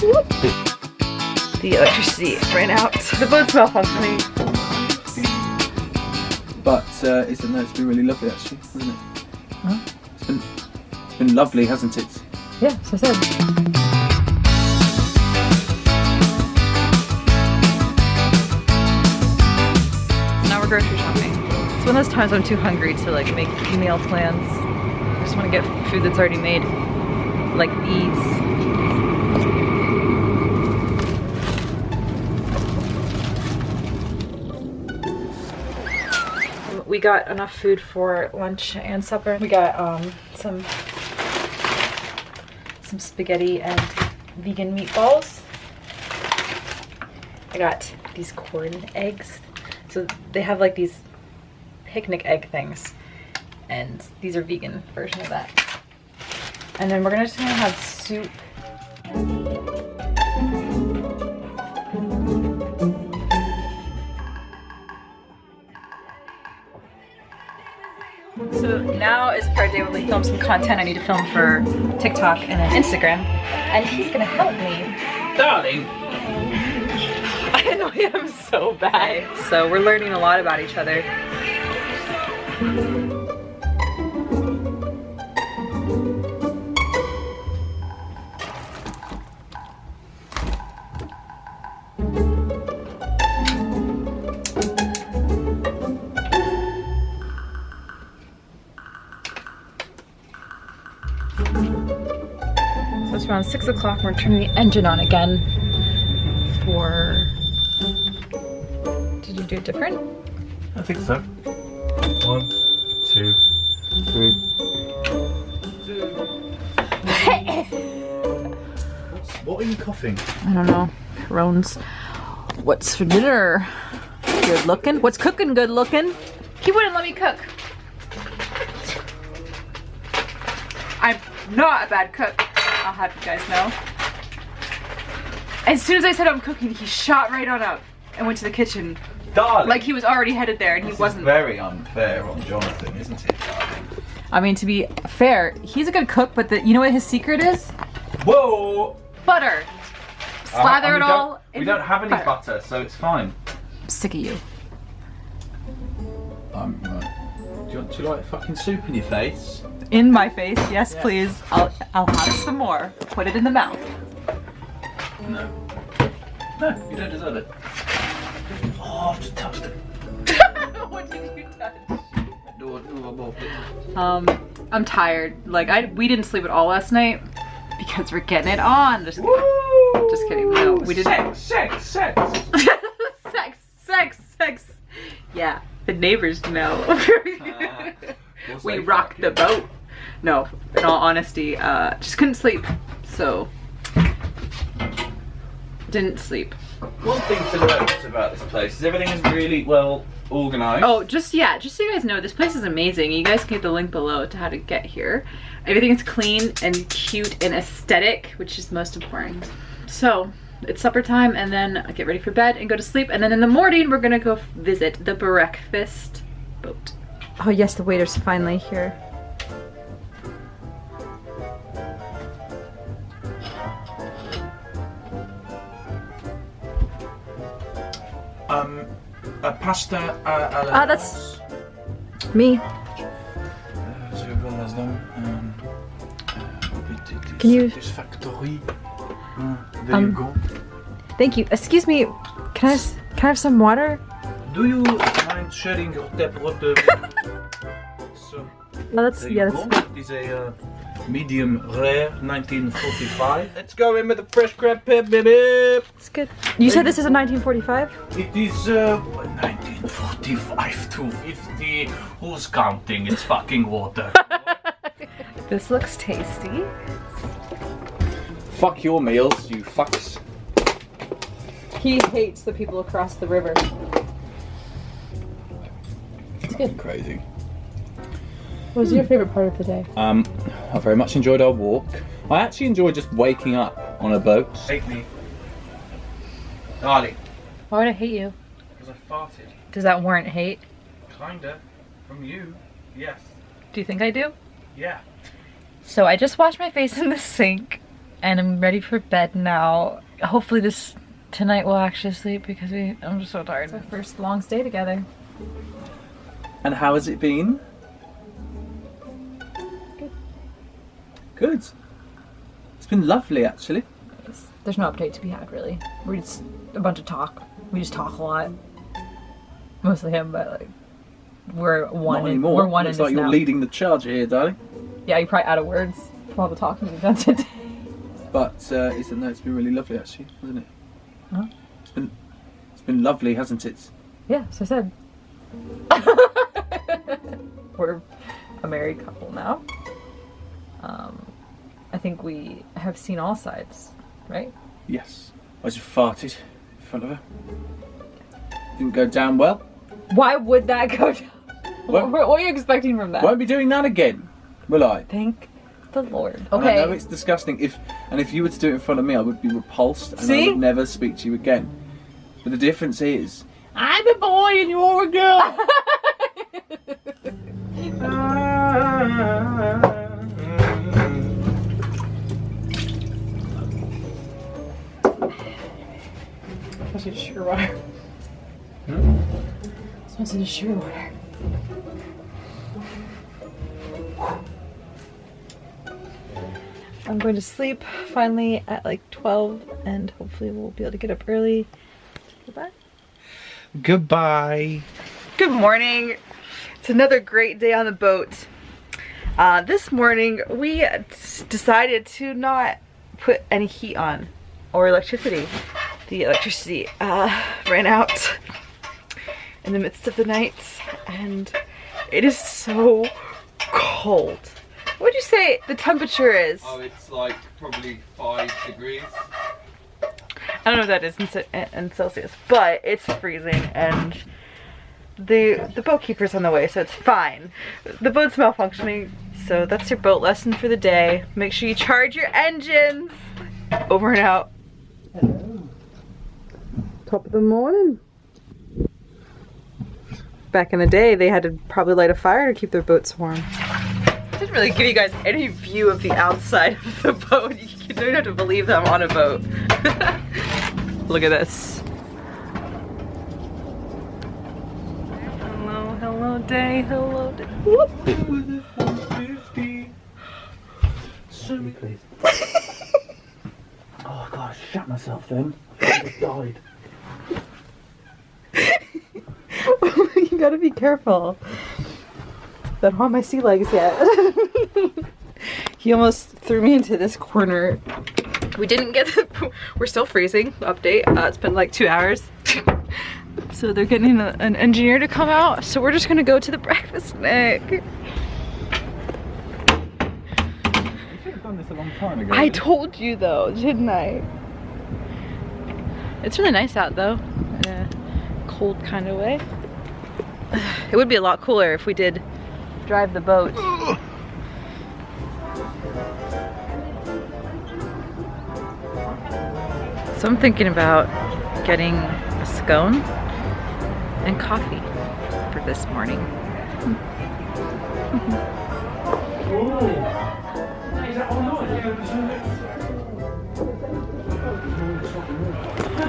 The electricity ran out. The boat's malfunctioning. But uh, it's, no, it's been really lovely actually, hasn't it? Huh? It's been, it's been lovely, hasn't it? Yeah, so I said. Now we're grocery shopping. It's one of those times I'm too hungry to like make meal plans. I just want to get food that's already made, like these. We got enough food for lunch and supper. We got um, some some spaghetti and vegan meatballs. I got these Quorn eggs. So they have like these picnic egg things. And these are vegan version of that. And then we're gonna just gonna have soup. So now is part day where we film some content I need to film for TikTok and then Instagram. And he's gonna help me. Darling! I annoy him so bad. So we're learning a lot about each other. Around six o'clock. We're turning the engine on again for. Did you do it different? I think so. One, two, three. What's, what are you coughing? I don't know. Roans. What's for dinner? Good looking. What's cooking good looking? He wouldn't let me cook. I'm not a bad cook. I'll have you guys know. As soon as I said I'm cooking, he shot right on up and went to the kitchen. Darling! Like he was already headed there and he wasn't. is very unfair on Jonathan, isn't it, darling? I mean, to be fair, he's a good cook, but the, you know what his secret is? Whoa! Butter. Uh, Slather and it all. Don't, we don't have any butter. butter, so it's fine. I'm sick of you. Um, right. Do you want to like fucking soup in your face? In my face, yes, please. I'll I'll have some more. Put it in the mouth. No. No, you don't deserve it. Oh, I've just touched it. what did you touch? No, no, above it. Um, I'm tired. Like I, we didn't sleep at all last night because we're getting it on. Just kidding. Woo! Just kidding. No, we didn't. Sex, sex, sex! sex, sex, sex. Yeah, the neighbors know. We'll we rocked the boat. No, in all honesty, uh, just couldn't sleep. So didn't sleep. One thing to note about this place is everything is really well organised. Oh, just yeah, just so you guys know, this place is amazing. You guys can get the link below to how to get here. Everything is clean and cute and aesthetic, which is most important. So it's supper time, and then I get ready for bed and go to sleep, and then in the morning we're gonna go visit the breakfast boat. Oh yes, the waiter's finally here. Um, a pasta la Ah, that's- Me. Uh, so what was them? Um, uh, it- it is Can you- Satisfactory. Uh, there Um, you go. Thank you. Excuse me. Can I can I have some water? Do you mind sharing your tap water? so, No, that's yeah. That's. It is a uh, medium rare 1945. Let's go in with the fresh crab pep, baby. that's good. You said this is a 1945. It is uh, 1945 to 50. Who's counting? It's fucking water. This looks tasty. Fuck your meals, you fucks. He hates the people across the river. It's good. Crazy. What was your favorite part of the day? Um, I very much enjoyed our walk. I actually enjoy just waking up on a boat. Hate me. Darling. Why would I hate you? Because I farted. Does that warrant hate? Kinda. From you. Yes. Do you think I do? Yeah. So I just washed my face in the sink and I'm ready for bed now. Hopefully this tonight we'll actually sleep because we I'm just so tired. It's our first long stay together. And how has it been? Good. It's been lovely, actually. There's no update to be had really. We're just a bunch of talk. We just talk a lot. Mostly him, but like we're one. Not in, anymore. we're one Looks like you're now. leading the charge here, darling. Yeah, you're probably out of words from all the talking you've done today. But uh, it's, no, it's been really lovely, actually, hasn't it? Huh? It's been, it's been lovely, hasn't it? Yeah, so I said. We're a married couple now. Um, I think we have seen all sides, right? Yes. I just farted in front of her. Didn't go down well. Why would that go down? What? What, are you expecting from that? Won't be doing that again, will I? Thank the Lord. And I Okay. know it's disgusting. If and if you were to do it in front of me, I would be repulsed and I would never speak to you again. But the difference is, I'm a boy and you're a girl. Smells like sugar water. Smells like sugar water. I'm going to sleep finally at like 12 and hopefully we'll be able to get up early. Goodbye. Goodbye. Good morning. It's another great day on the boat. Uh, this morning we decided to not put any heat on or electricity. The electricity uh, ran out in the midst of the night and it is so cold. What would you say the temperature is? Oh, it's like probably five degrees. I don't know what that is in, in Celsius, but it's freezing and the the boat keeper's on the way, so it's fine. The boat's malfunctioning, so that's your boat lesson for the day. Make sure you charge your engines. Over and out. Top of the morning. Back in the day, they had to probably light a fire to keep their boats warm. I Didn't really give you guys any view of the outside of the boat. You don't have to believe that I'm on a boat. Look at this. Hello, hello day, hello day. Whoop. Oh god, I shut myself then. I died. You gotta be careful. Don't my sea legs yet. he almost threw me into this corner. We didn't get the, we're still freezing, update. Uh, it's been like two hours. so they're getting a, an engineer to come out. So we're just gonna go to the breakfast time ago. I told you though, didn't I? It's really nice out though, in a cold kind of way. It would be a lot cooler if we did drive the boat. So I'm thinking about getting a scone and coffee for this morning.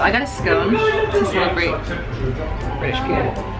So I got a scone to celebrate British people.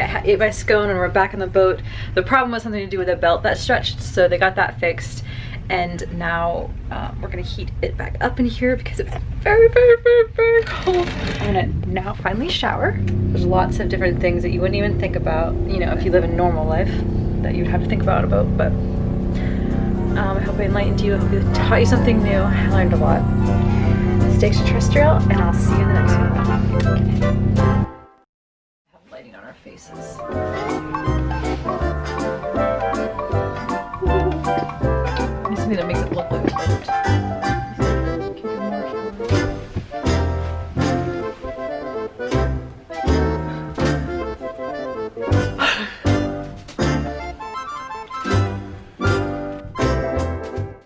I ate my scone and we're back on the boat. The problem was something to do with a belt that stretched, so they got that fixed. And now um, we're gonna heat it back up in here because it's very, very, very, very cold. I'm gonna now finally shower. There's lots of different things that you wouldn't even think about, you know, if you live a normal life, that you'd have to think about a boat. But um, I hope I enlightened you. I hope it taught you something new. I learned a lot. Stay extraterrestrial, and I'll see you in the next places. Just something that makes it look